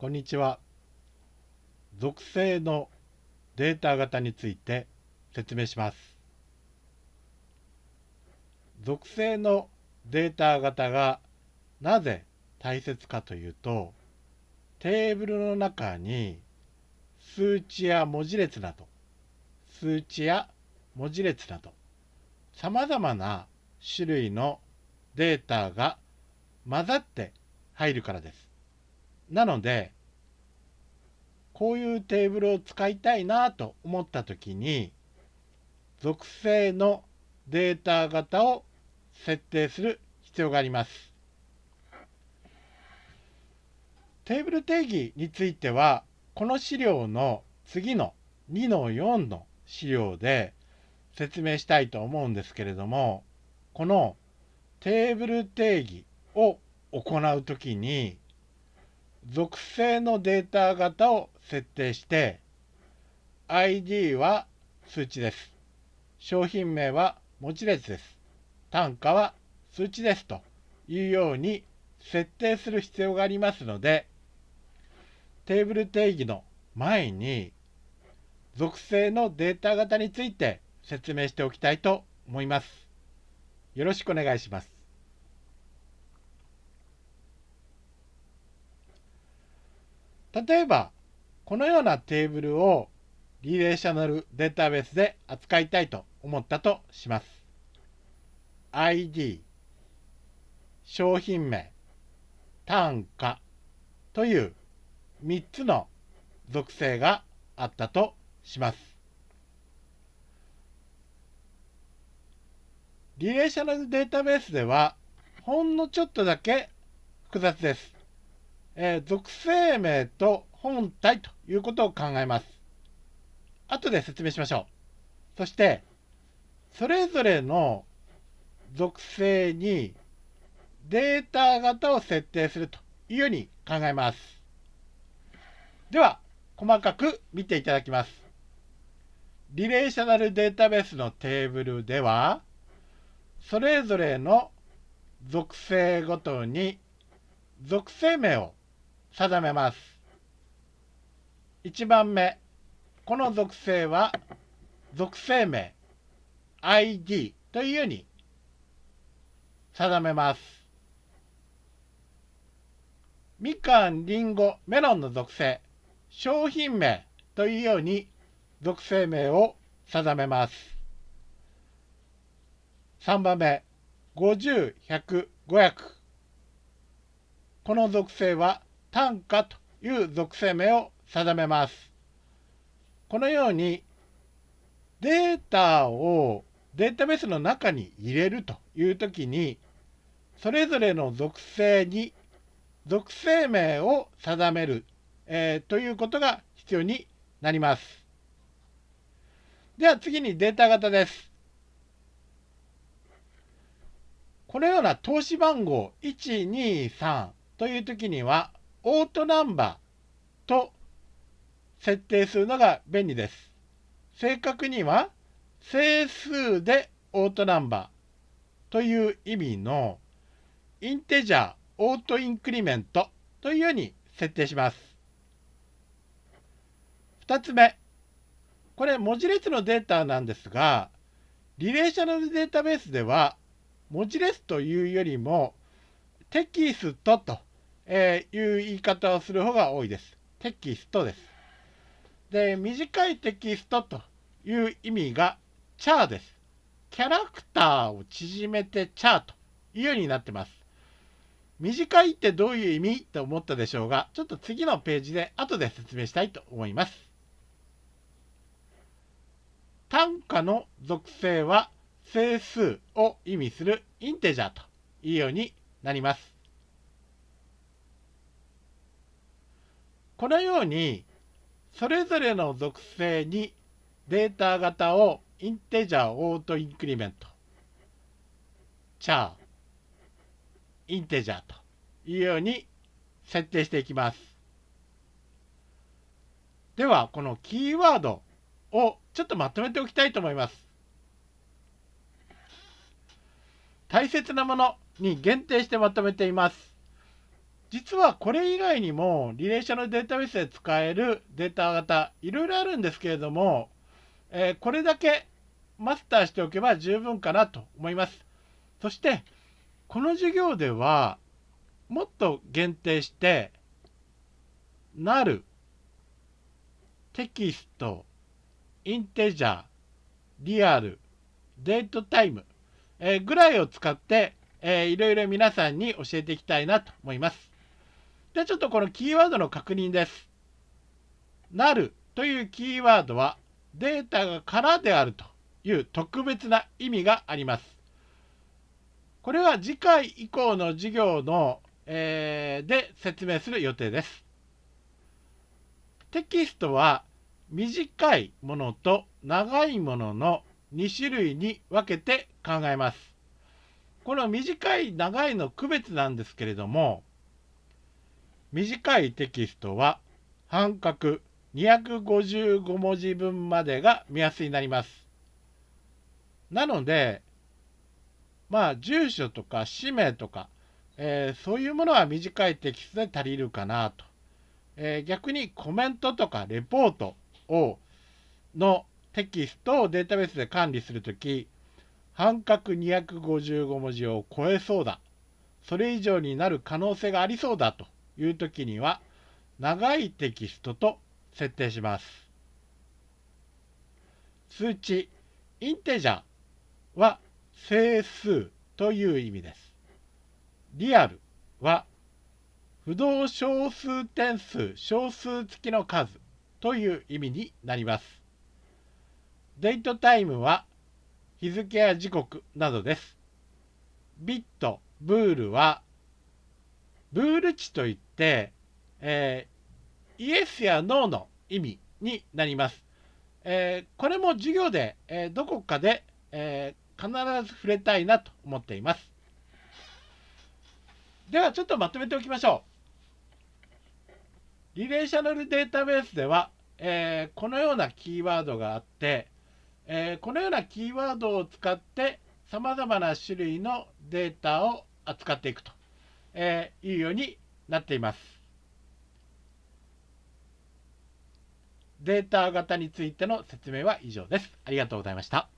こんにちは。属性のデータ型について説明します。属性のデータ型がなぜ大切かというと、テーブルの中に数値や文字列など、数値や文字列など、さまざまな種類のデータが混ざって入るからです。なので、こういうテーブルを使いたいなと思ったときに、属性のデータ型を設定する必要があります。テーブル定義については、この資料の次の2の4の資料で説明したいと思うんですけれども、このテーブル定義を行うときに、属性のデータ型を設定して ID は数値です。商品名は文字列です。単価は数値ですというように設定する必要がありますのでテーブル定義の前に属性のデータ型について説明しておきたいと思います。よろしくお願いします。例えば、このようなテーブルをリレーショナルデータベースで扱いたいと思ったとします。ID、商品名、単価という3つの属性があったとします。リレーショナルデータベースではほんのちょっとだけ複雑です。えー、属性名と本体ということを考えます。後で説明しましょう。そして、それぞれの属性にデータ型を設定するというように考えます。では、細かく見ていただきます。リレーショナルデータベースのテーブルでは、それぞれの属性ごとに属性名を定めます。1番目、この属性は属性名 ID というように定めます。みかん、りんご、メロンの属性、商品名というように属性名を定めます。3番目、50、100、500。この属性は単価という属性名を定めます。このようにデータをデータベースの中に入れるというときにそれぞれの属性に属性名を定める、えー、ということが必要になります。では次にデータ型です。このような投資番号123という時にはオートナンバーと設定するのが便利です。正確には整数でオートナンバーという意味の Integer Auto Increment というように設定します。2つ目。これ文字列のデータなんですが、リレーショナルデータベースでは文字列というよりもテキストとえー、いう言い方をする方が多いです。テキストです。で、短いテキストという意味がチャーです。キャラクターを縮めてチャーというようになってます。短いってどういう意味と思ったでしょうが、ちょっと次のページで後で説明したいと思います。単価の属性は整数を意味するインテジャーというようになります。このようにそれぞれの属性にデータ型をインテジャーオートインクリメント。チャー。インテジャーと。いうように設定していきます。ではこのキーワードをちょっとまとめておきたいと思います。大切なものに限定してまとめています。実はこれ以外にもリレーショナルデータベースで使えるデータ型いろいろあるんですけれども、えー、これだけマスターしておけば十分かなと思います。そしてこの授業ではもっと限定して NULL Text Integer Real Datetime、えー、ぐらいを使って、えー、いろいろ皆さんに教えていきたいなと思います。で、ちょっとこのキーワードの確認です。 NULL というキーワードはデータが空であるという特別な意味があります。これは次回以降の授業の、えー、で説明する予定です。テキストは短いものと長いものの2種類に分けて考えます。この短い長いの区別なんですけれども短いテキストは半角255文字分までが目安になります。なので、まあ、住所とか氏名とか、えー、そういうものは短いテキストで足りるかなと。えー、逆にコメントとかレポートをのテキストをデータベースで管理するとき、半角255文字を超えそうだ。それ以上になる可能性がありそうだという時には長いテキストと設定します。数値インテジャーは整数という意味です。リアルは不動小数点数小数付きの数という意味になります。デートタイムは日付や時刻などです。ビット、ブールはブール値といって、えー、イエスやノーの意味になります。えー、これも授業で、えー、どこかで、え必ず触れたいなと思っています。ではちょっとまとめておきましょう。リレーショナルデータベースでは、えこのようなキーワードがあって、えこのようなキーワードを使ってさまざまな種類のデータを扱っていくと。えー、いうようになっています。データ型についての説明は以上です。ありがとうございました。